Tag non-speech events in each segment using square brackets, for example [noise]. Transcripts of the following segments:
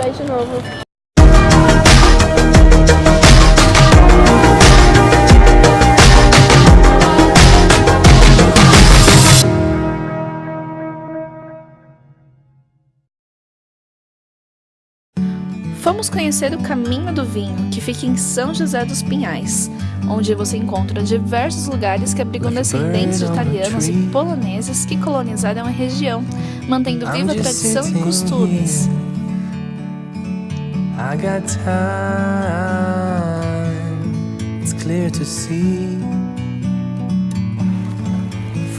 vai de novo. Fomos conhecer o Caminho do Vinho, que fica em São José dos Pinhais, onde você encontra diversos lugares que abrigam descendentes de italianos e poloneses que colonizaram a região, mantendo viva a tradição e costumes. I got time, it's clear to see.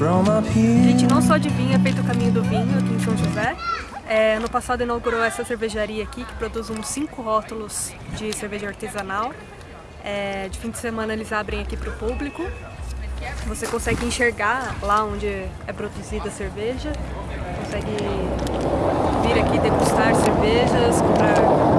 A gente não só de vinho é feito o caminho do vinho aqui em São José. É, no passado inaugurou essa cervejaria aqui que produz uns 5 rótulos de cerveja artesanal. É, de fim de semana eles abrem aqui para o público. Você consegue enxergar lá onde é produzida a cerveja, consegue vir aqui degustar cervejas, comprar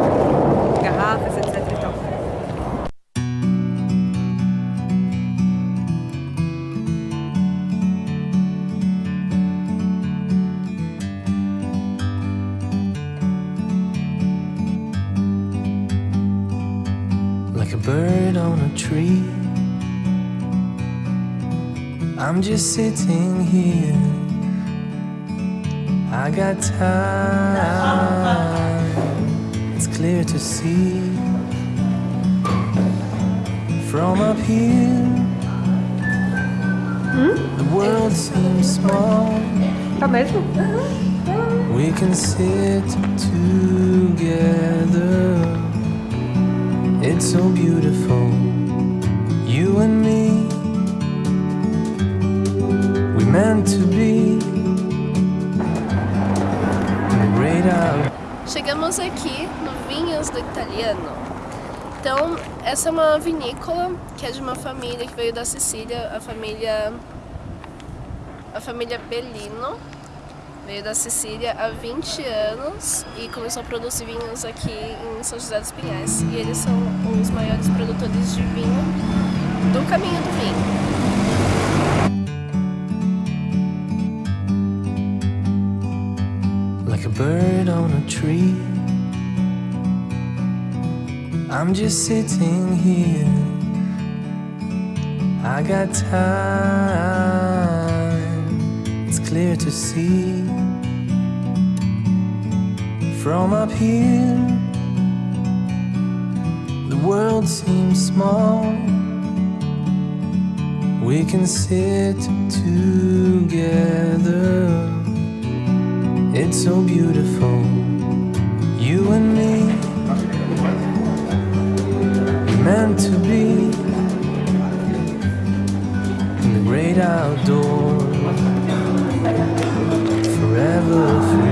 I'm just sitting here. I got time. It's clear to see. From up here hmm? The world seems small. We can sit together. It's so beautiful, you and me. Meant to be. Chegamos aqui no Vinhos do Italiano. Então, essa é uma vinícola que é de uma família que veio da Sicília, a família a família Bellino veio da Sicília há 20 anos e começou a produzir vinhos aqui em São José dos Pinhais. E eles são os maiores produtores de vinho do caminho do vinho. Like a bird on a tree. I'm just sitting here. I got time. It's clear to see. From up here The world seems small. We can sit together It's so beautiful You and me. Meant to be In the great outdoors Forever free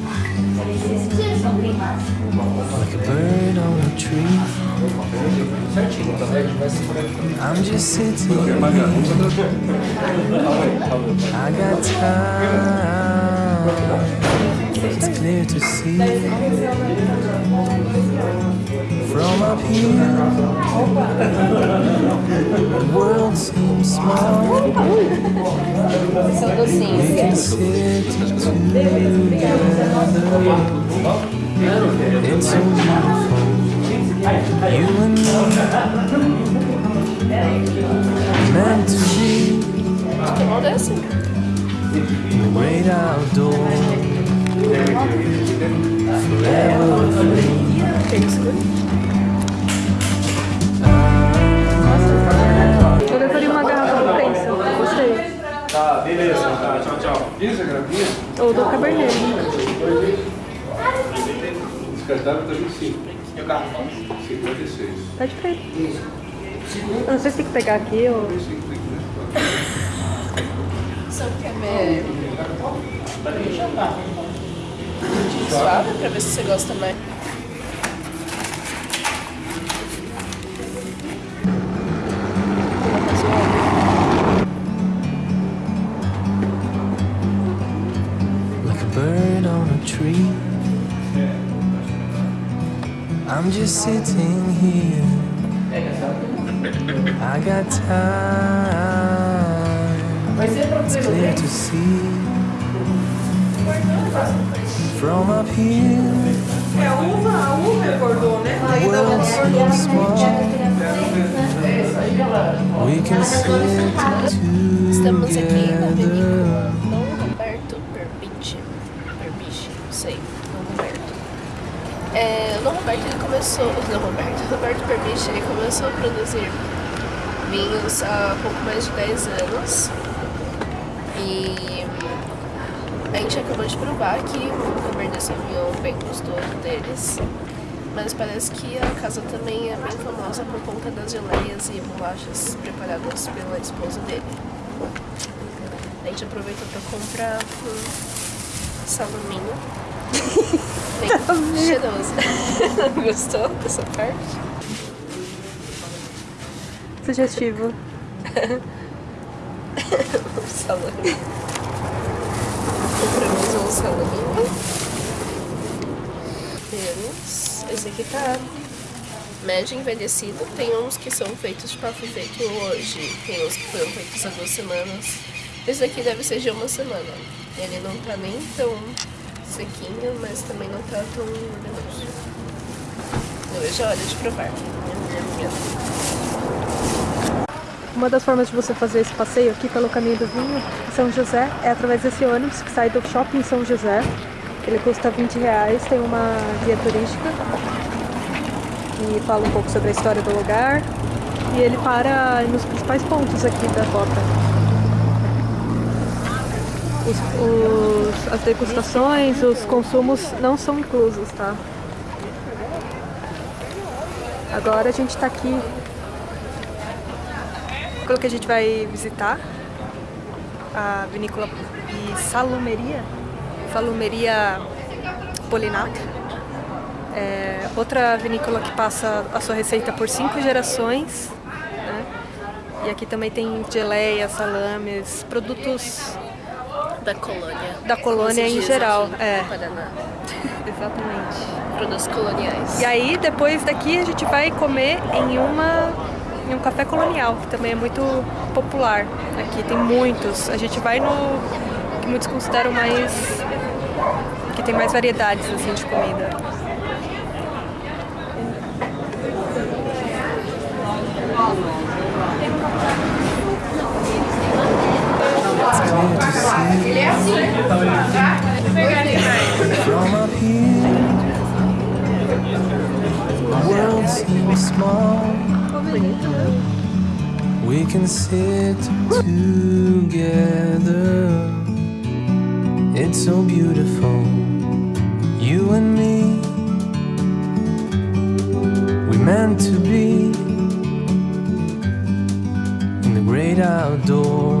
Like a bird on a tree. I'm just sitting. I got time. It's clear to see From up here. The world seems small. We can sit together It's so beautiful You and me. Meant to be. The great isso, eu uma garrafa do Pencil, gostei. Tá, beleza, tá, tchau, tchau. Isso, gravinha? Eu do cabernet. Descartável tá 25. E o garrafão? 56. Tá de frente. Eu não sei se tem que pegar aqui ou... Só que é meio... Suave pra ver se você gosta mais. Tree. I'm just sitting here. I got time. It's clear to see. From up here. É uva, a uva engordou, né? World seems small We can sit Estamos aqui na together começou. O Dom Roberto, Roberto Berbiche ele começou a produzir vinhos há pouco mais de 10 anos. E a gente acabou de provar que o Cabernet Sauvignon bem gostoso deles. Mas parece que a casa também é bem famosa por conta das geleias e bolachas preparadas pela esposa dele. A gente aproveitou pra comprar um salaminho. [laughs] Cheiroso. [laughs] Gostou dessa parte? Sugestivo. Um salame. Compramos um salaminho. Temos. Esse aqui tá médio envelhecido. Tem uns que são feitos, tipo, foi feito hoje. Tem uns que foram feitos há duas semanas. Esse aqui deve ser de uma semana. Ele não tá nem tão sequinho, mas também não tá tão venenoso. Eu a hora de provar. Uma das formas de você fazer esse passeio aqui pelo caminho do vinho em São José é através desse ônibus que sai do shopping São José. Ele custa 20 reais, tem uma guia turística que fala um pouco sobre a história do lugar e ele para nos principais pontos aqui da rota. Os, os- as degustações, os consumos não são inclusos, tá? Agora a gente tá aqui pelo que a gente vai visitar a vinícola e salumeria, salumeria Polinato. É outra vinícola que passa a sua receita por cinco gerações. né? E aqui também tem geleia, salames, produtos Da colônia. da colônia em geral. É, Paraná. exatamente. Produtos coloniais. E aí, depois daqui, a gente vai comer em uma em um café colonial, que também é muito popular. Aqui tem muitos. A gente vai no que muitos consideram mais que tem mais variedades assim de comida. From up here, the world seems small. We can sit together. It's so beautiful, you and me. We meant to be in the great outdoors,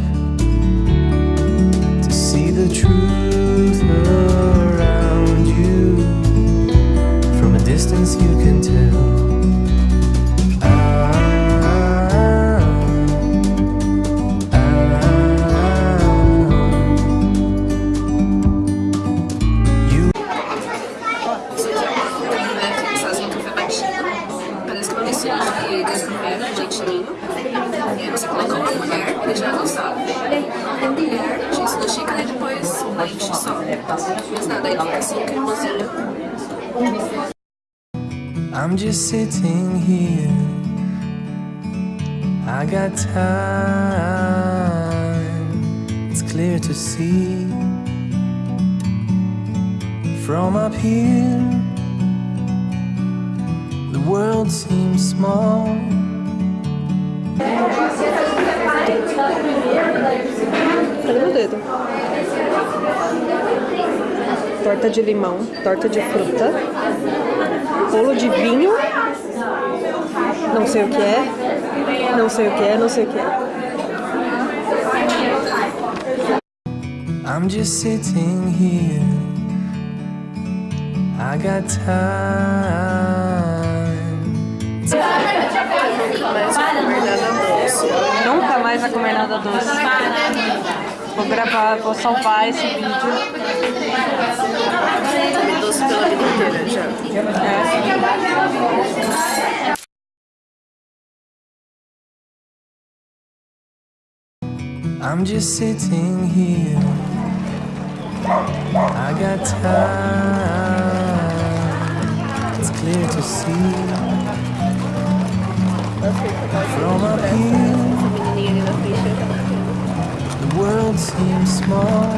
I'm just sitting here. I got time. It's clear to see. From up here, the world seems small. Torta de limão, torta de fruta, bolo de vinho, não sei o que é, não sei o que é, não sei o que é. I'm just sitting here. I got time. Nunca mais vai comer nada doce. Vou gravar, vou salvar esse vídeo. I'm just sitting here. I got time. It's clear to see. From up here, the world seems small.